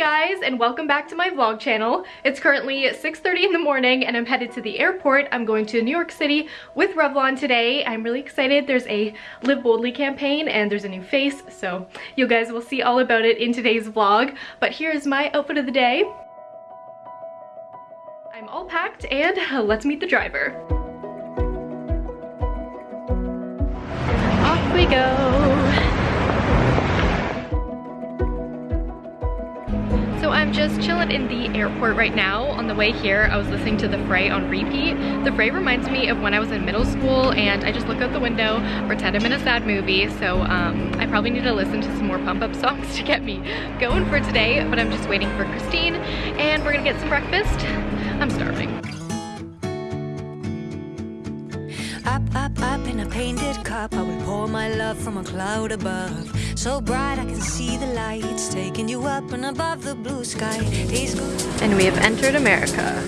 guys and welcome back to my vlog channel. It's currently 6.30 in the morning and I'm headed to the airport. I'm going to New York City with Revlon today. I'm really excited. There's a Live Boldly campaign and there's a new face so you guys will see all about it in today's vlog. But here's my outfit of the day. I'm all packed and let's meet the driver. Off we go. Just chilling in the airport right now. On the way here, I was listening to The Fray on repeat. The Fray reminds me of when I was in middle school and I just look out the window, pretend I'm in a sad movie. So um, I probably need to listen to some more pump up songs to get me going for today. But I'm just waiting for Christine and we're gonna get some breakfast. I'm starving. Up, up, up in a painted cup I will pour my love from a cloud above So bright I can see the lights Taking you up and above the blue sky And we have entered America.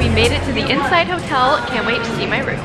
We made it to the Inside Hotel. Can't wait to see my room.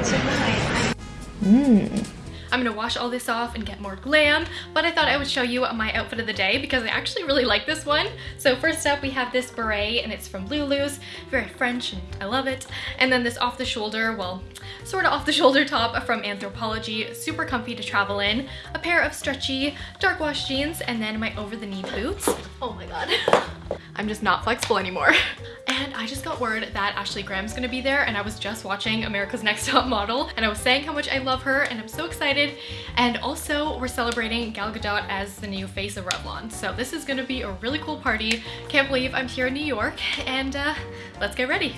Mmm. I'm gonna wash all this off and get more glam, but I thought I would show you my outfit of the day because I actually really like this one. So first up, we have this beret and it's from Lulu's, very French and I love it. And then this off the shoulder, well, sort of off the shoulder top from Anthropologie, super comfy to travel in. A pair of stretchy dark wash jeans and then my over the knee boots. Oh my God. I'm just not flexible anymore. And I just got word that Ashley Graham's gonna be there and I was just watching America's Next Top Model and I was saying how much I love her and I'm so excited. And also we're celebrating Gal Gadot as the new face of Revlon. So this is gonna be a really cool party. Can't believe I'm here in New York and uh, let's get ready.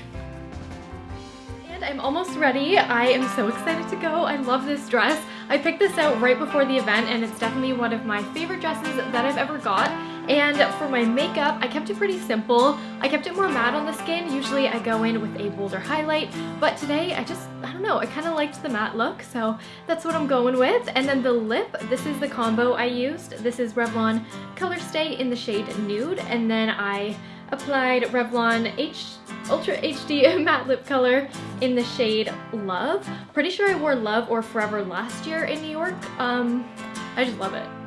And I'm almost ready. I am so excited to go. I love this dress. I picked this out right before the event and it's definitely one of my favorite dresses that I've ever got. And for my makeup, I kept it pretty simple. I kept it more matte on the skin. Usually I go in with a bolder highlight, but today I just, I don't know, I kind of liked the matte look, so that's what I'm going with. And then the lip, this is the combo I used. This is Revlon Color Stay in the shade Nude, and then I applied Revlon H Ultra HD matte lip color in the shade Love. Pretty sure I wore Love or Forever last year in New York. Um, I just love it.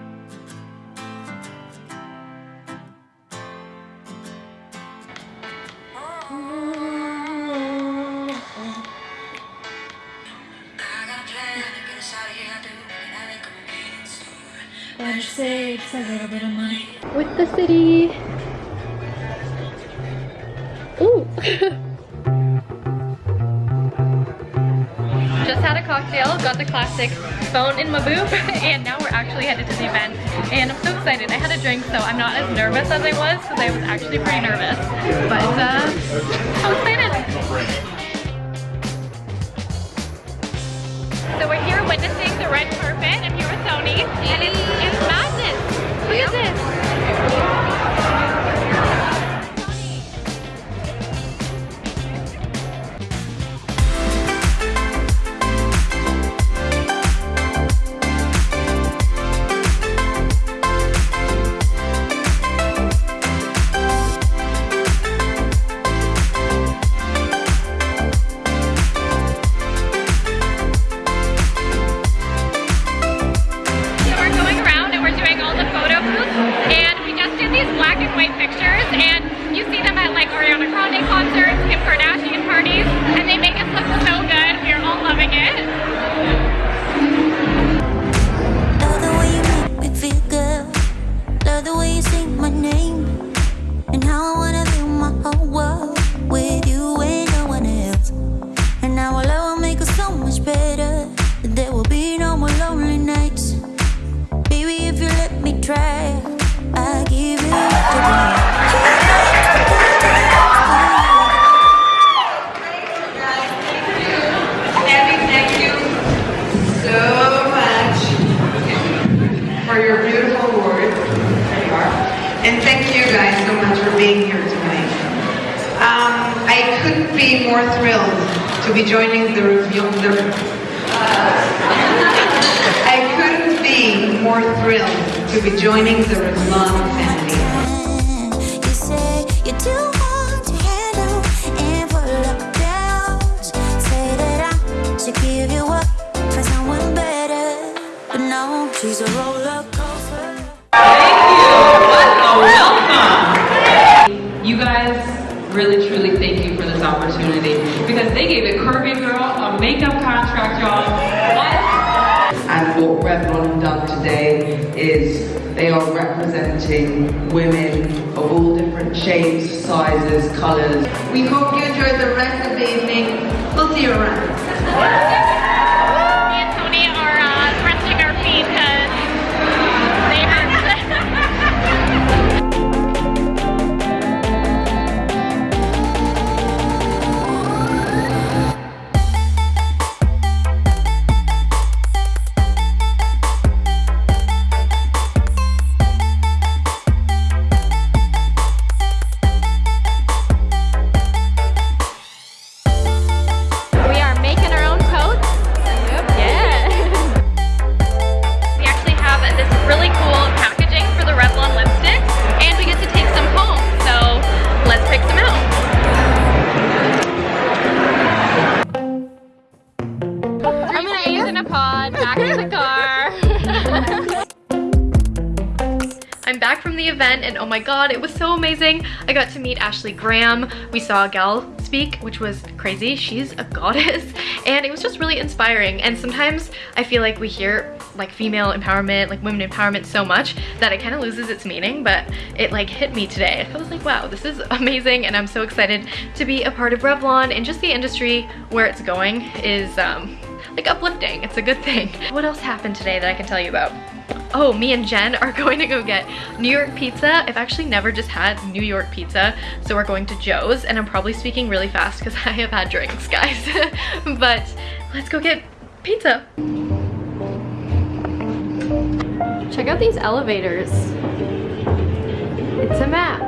Better save a little bit of money. With the city. Ooh. Just had a cocktail, got the classic phone in my boob, and now we're actually headed to the event. And I'm so excited. I had a drink, so I'm not as nervous as I was, because I was actually pretty nervous. But, uh, excited. So we're here the red carpet. I'm here with Tony, and it's, it's madness. Look at this. Um, I couldn't be more thrilled to be joining the Reveal. The, uh, I couldn't be more thrilled to be joining the Revlon family. She's a roller coaster. Because they gave a curvy girl a makeup contract y'all. And what Revlon done today is they are representing women of all different shapes, sizes, colours. We hope you enjoyed the rest of the evening. We'll see you around. I'm back from the event and oh my god, it was so amazing. I got to meet Ashley Graham. We saw gal speak, which was crazy. She's a goddess and it was just really inspiring. And sometimes I feel like we hear like female empowerment, like women empowerment so much that it kind of loses its meaning, but it like hit me today. I was like, wow, this is amazing and I'm so excited to be a part of Revlon and just the industry where it's going is um, like uplifting. It's a good thing. What else happened today that I can tell you about? Oh, me and Jen are going to go get New York pizza. I've actually never just had New York pizza, so we're going to Joe's, and I'm probably speaking really fast because I have had drinks, guys. but let's go get pizza. Check out these elevators. It's a map.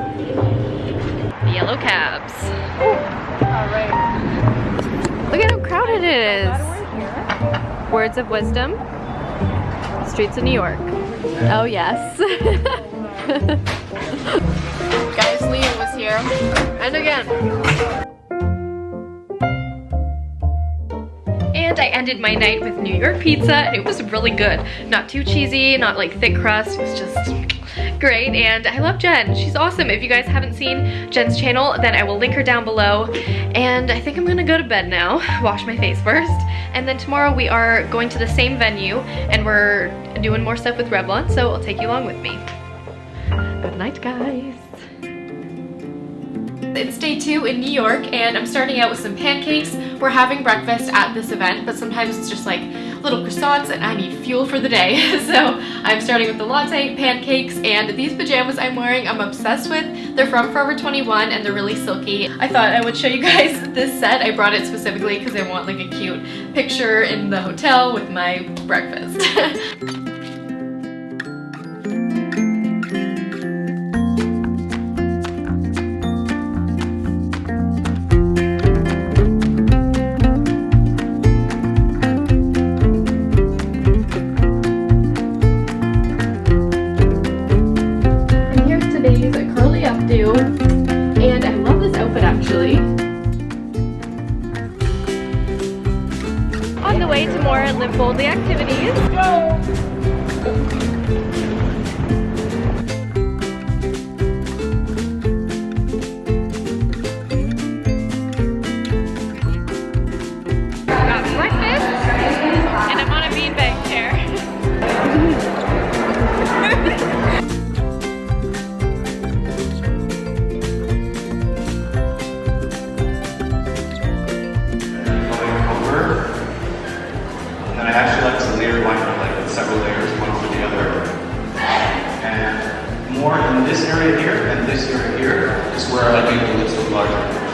The yellow cabs. Look at how crowded it is. Words of wisdom. Streets of New York. Oh yes. Guys, Liam was here. And again. Ended my night with New York pizza and it was really good. Not too cheesy, not like thick crust, it was just great and I love Jen. She's awesome. If you guys haven't seen Jen's channel, then I will link her down below. And I think I'm gonna go to bed now, wash my face first. And then tomorrow we are going to the same venue and we're doing more stuff with Revlon, so I'll take you along with me. Good night, guys. It's day two in New York and I'm starting out with some pancakes. We're having breakfast at this event, but sometimes it's just like little croissants and I need fuel for the day. so I'm starting with the latte, pancakes, and these pajamas I'm wearing I'm obsessed with. They're from Forever 21 and they're really silky. I thought I would show you guys this set. I brought it specifically because I want like a cute picture in the hotel with my breakfast. Boldly activities. Go!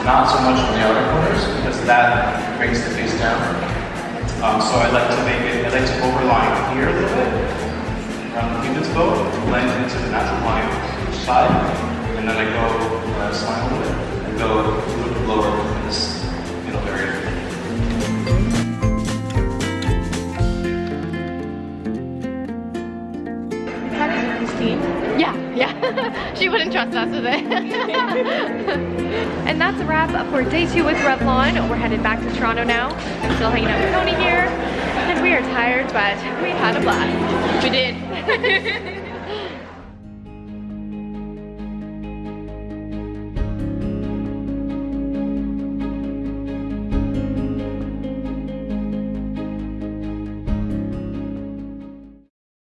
Not so much on the outer corners because that brings the face down. Um, so I like to make it, I like to overline here a little bit around the cupid's bow blend into the natural line side. And then I go uh, a little bit and go wouldn't trust us with it. And that's a wrap up for day two with Revlon. We're headed back to Toronto now. I'm still hanging out with Tony here. And we are tired, but we had a blast. We did.